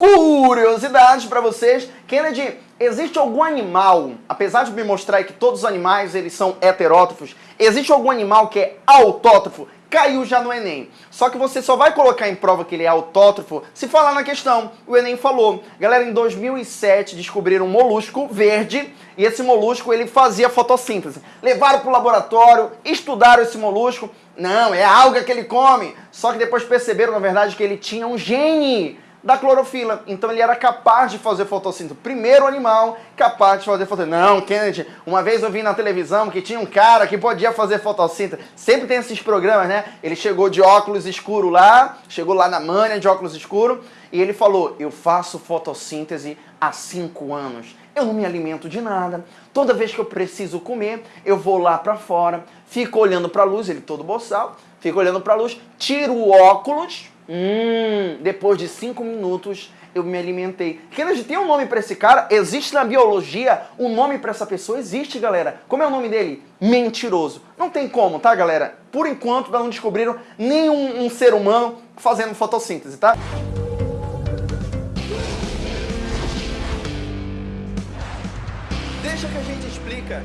Curiosidades para vocês. Kennedy, existe algum animal, apesar de me mostrar que todos os animais eles são heterótrofos, existe algum animal que é autótrofo? Caiu já no Enem. Só que você só vai colocar em prova que ele é autótrofo se falar na questão. O Enem falou. Galera, em 2007 descobriram um molusco verde e esse molusco ele fazia fotossíntese. Levaram para o laboratório, estudaram esse molusco. Não, é a alga que ele come. Só que depois perceberam, na verdade, que ele tinha um gene da clorofila. Então ele era capaz de fazer fotossíntese. Primeiro animal capaz de fazer fotossíntese. Não, Kennedy, uma vez eu vi na televisão que tinha um cara que podia fazer fotossíntese. Sempre tem esses programas, né? Ele chegou de óculos escuro lá, chegou lá na manha de óculos escuro, e ele falou, eu faço fotossíntese há cinco anos. Eu não me alimento de nada. Toda vez que eu preciso comer, eu vou lá para fora, fico olhando para a luz, ele todo boçal, fico olhando para a luz, tiro o óculos, Hum, depois de cinco minutos eu me alimentei. Kennedy, tem um nome para esse cara? Existe na biologia um nome para essa pessoa? Existe, galera. Como é o nome dele? Mentiroso. Não tem como, tá, galera? Por enquanto, não descobriram nenhum um ser humano fazendo fotossíntese, tá? Deixa que a gente explica.